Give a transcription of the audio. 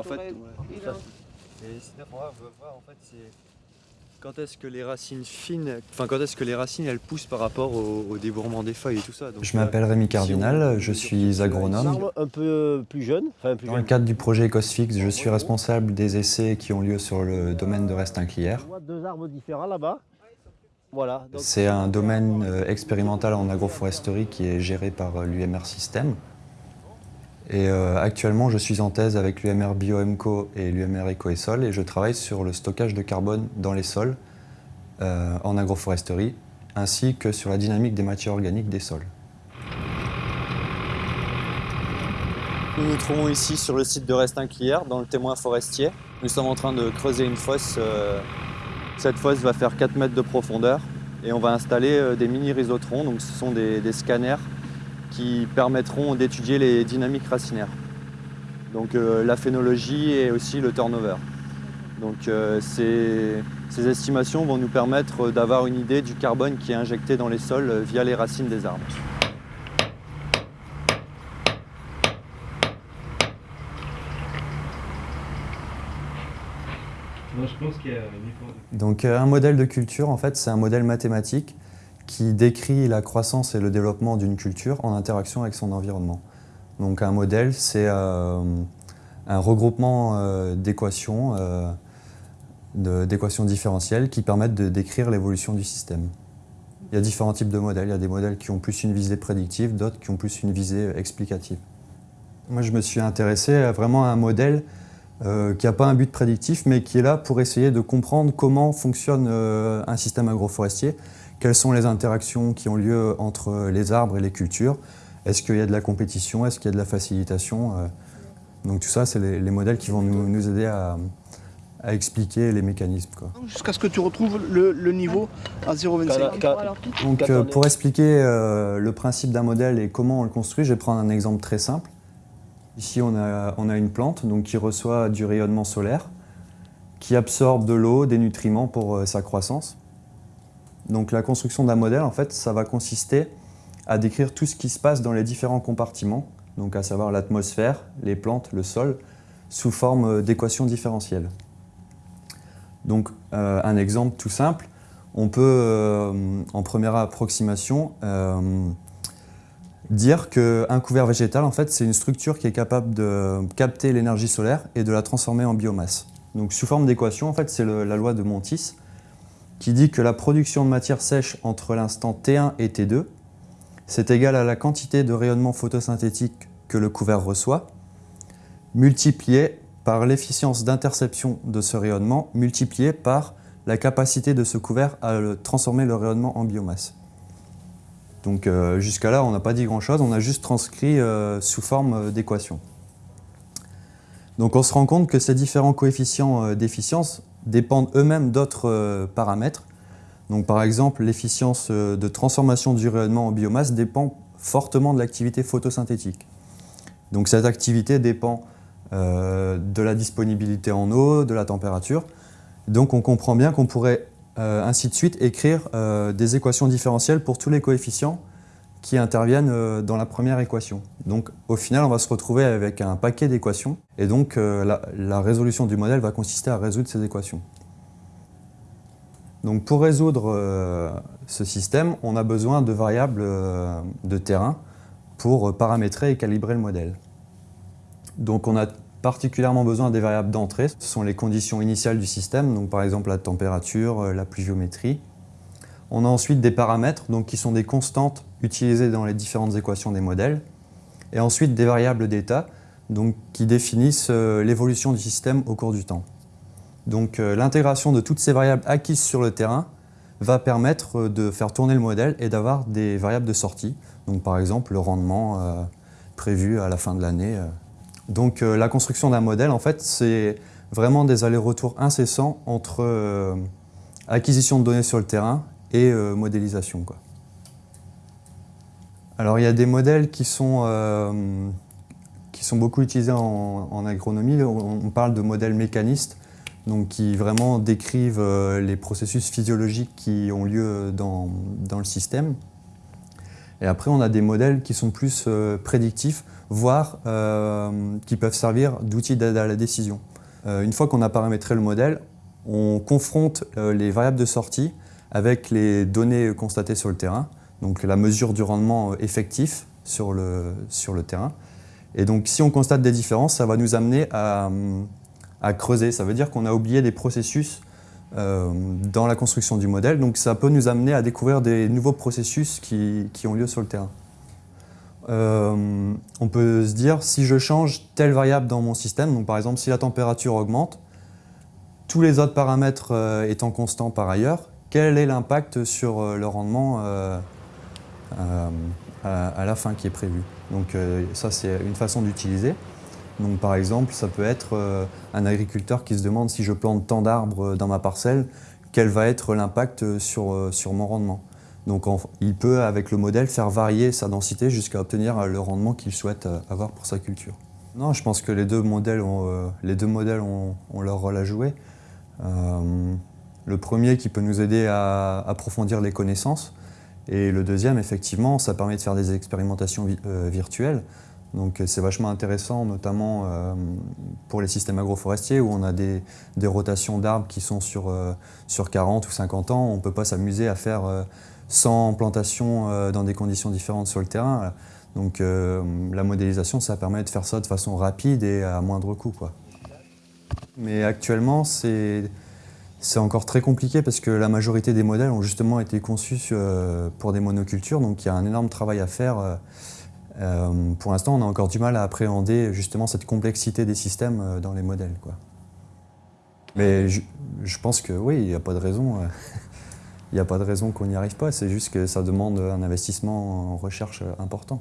en fait, ouais, ça, et on va voir en fait c'est quand est-ce que les racines fines, enfin quand est-ce que les racines elles poussent par rapport au, au débourrement des feuilles et tout ça. Donc, je m'appelle Rémi Cardinal, je suis agronome. Un peu plus jeune, enfin plus Dans le cadre du projet Ecosfix, je suis responsable des essais qui ont lieu sur le domaine de Restinclière. Deux arbres différents là-bas. Voilà. C'est un domaine euh, expérimental en agroforesterie qui est géré par euh, l'UMR System. Et euh, actuellement, je suis en thèse avec l'UMR BioMco et l'UMR Eco et je travaille sur le stockage de carbone dans les sols en agroforesterie ainsi que sur la dynamique des matières organiques des sols. Nous nous trouvons ici sur le site de Restinclière, dans le témoin forestier. Nous sommes en train de creuser une fosse cette fosse va faire 4 mètres de profondeur et on va installer euh, des mini rhizotrons, donc ce sont des, scanners qui permettront d'étudier les dynamiques racinaires. Donc euh, la phénologie et aussi le turnover. Donc euh, ces, ces, estimations vont nous permettre d'avoir une idée du carbone qui est injecté dans les sols via les racines des arbres. Donc euh, un modèle de culture, en fait, c'est un modèle mathématique qui décrit la croissance et le développement d'une culture en interaction avec son environnement. Donc un modèle, c'est euh, un regroupement euh, d'équations, d'équations différentielles qui permettent de décrire l'évolution du système. Il y a différents types de modèles. Il y a des modèles qui ont plus une visée prédictive, d'autres qui ont plus une visée explicative. Moi, je me suis intéressé vraiment à un modèle euh, qui n'a pas un but prédictif, mais qui est là pour essayer de comprendre comment fonctionne euh, un système agroforestier, quelles sont les interactions qui ont lieu entre les arbres et les cultures, est-ce qu'il y a de la compétition, est-ce qu'il y a de la facilitation? Euh. donc tout ça, c'est les, modèles qui vont nous, aider à, expliquer les mécanismes. Jusqu'à ce que tu retrouves le, niveau à 0,25. Donc pour expliquer le principe d'un modèle et comment on le construit, je vais prendre un exemple très simple. Ici, on a, une plante donc, qui reçoit du rayonnement solaire, qui absorbe de l'eau, des nutriments pour euh, sa croissance. Donc la construction d'un modèle, en fait, ça va consister à décrire tout ce qui se passe dans les différents compartiments, donc à savoir l'atmosphère, les plantes, le sol, sous forme euh, d'équations différentielles. Donc euh, un exemple tout simple, on peut, en première approximation, dire qu'un couvert végétal, en fait, c'est une structure qui est capable de capter l'énergie solaire et de la transformer en biomasse. Donc sous forme d'équation, en fait, c'est la loi de Montis qui dit que la production de matière sèche entre l'instant T1 et T2, c'est égal à la quantité de rayonnement photosynthétique que le couvert reçoit, multiplié par l'efficience d'interception de ce rayonnement, multiplié par la capacité de ce couvert à transformer le rayonnement en biomasse. Donc euh, jusqu'à là, on n'a pas dit grand-chose, on a juste transcrit euh, sous forme euh, d'équation. Donc on se rend compte que ces différents coefficients d'efficience dépendent eux-mêmes d'autres paramètres. Donc par exemple, l'efficience de transformation du rayonnement en biomasse dépend fortement de l'activité photosynthétique. Donc cette activité dépend de la disponibilité en eau, de la température. Donc on comprend bien qu'on pourrait euh, ainsi de suite, écrire euh, des équations différentielles pour tous les coefficients qui interviennent euh, dans la première équation. Donc au final, on va se retrouver avec un paquet d'équations et donc la, résolution du modèle va consister à résoudre ces équations. Donc pour résoudre ce système, on a besoin de variables de terrain pour paramétrer et calibrer le modèle. Donc on a particulièrement besoin des variables d'entrée. Ce sont les conditions initiales du système, donc par exemple la température, euh, la pluviométrie. On a ensuite des paramètres donc, qui sont des constantes utilisées dans les différentes équations des modèles. Et ensuite des variables d'état qui définissent euh, l'évolution du système au cours du temps. Donc euh, l'intégration de toutes ces variables acquises sur le terrain va permettre de faire tourner le modèle et d'avoir des variables de sortie. Donc par exemple le rendement prévu à la fin de l'année donc euh, la construction d'un modèle, en fait, c'est vraiment des allers-retours incessants entre euh, acquisition de données sur le terrain et euh, modélisation. Alors il y a des modèles qui sont, qui sont beaucoup utilisés en, agronomie. On, parle de modèles mécanistes, donc qui vraiment décrivent les processus physiologiques qui ont lieu dans, dans le système. Et après, on a des modèles qui sont plus euh, prédictifs, voire euh, qui peuvent servir d'outils d'aide à la décision. Euh, une fois qu'on a paramétré le modèle, on confronte les variables de sortie avec les données constatées sur le terrain, donc la mesure du rendement effectif sur le, terrain. Et donc si on constate des différences, ça va nous amener à, à creuser. Ça veut dire qu'on a oublié des processus euh, dans la construction du modèle. Donc ça peut nous amener à découvrir des nouveaux processus qui, ont lieu sur le terrain. Euh, on peut se dire, si je change telle variable dans mon système, donc par exemple si la température augmente, tous les autres paramètres euh, étant constants par ailleurs, quel est l'impact sur le rendement à, à, la fin qui est prévu Donc ça c'est une façon d'utiliser. Donc par exemple, ça peut être euh, un agriculteur qui se demande si je plante tant d'arbres dans ma parcelle, quel va être l'impact sur, euh, sur mon rendement. Donc il peut, avec le modèle, faire varier sa densité jusqu'à obtenir le rendement qu'il souhaite euh, avoir pour sa culture. Non, je pense que les deux modèles ont, les deux modèles ont, leur rôle à jouer. le premier qui peut nous aider à approfondir les connaissances, et le deuxième, effectivement, ça permet de faire des expérimentations virtuelles. Donc c'est vachement intéressant, notamment euh, pour les systèmes agroforestiers où on a des, rotations d'arbres qui sont sur, euh, sur 40 ou 50 ans. On ne peut pas s'amuser à faire 100 euh, plantations dans des conditions différentes sur le terrain. Donc la modélisation, ça permet de faire ça de façon rapide et à moindre coût. Quoi. Mais actuellement, c'est encore très compliqué parce que la majorité des modèles ont justement été conçus pour des monocultures. Donc il y a un énorme travail à faire euh, pour l'instant, on a encore du mal à appréhender justement cette complexité des systèmes euh, dans les modèles. Mais je, pense que oui, il n'y a pas de raison. Euh, il n'y a pas de raison qu'on n'y arrive pas, c'est juste que ça demande un investissement en recherche important.